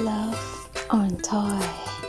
Love on Toy.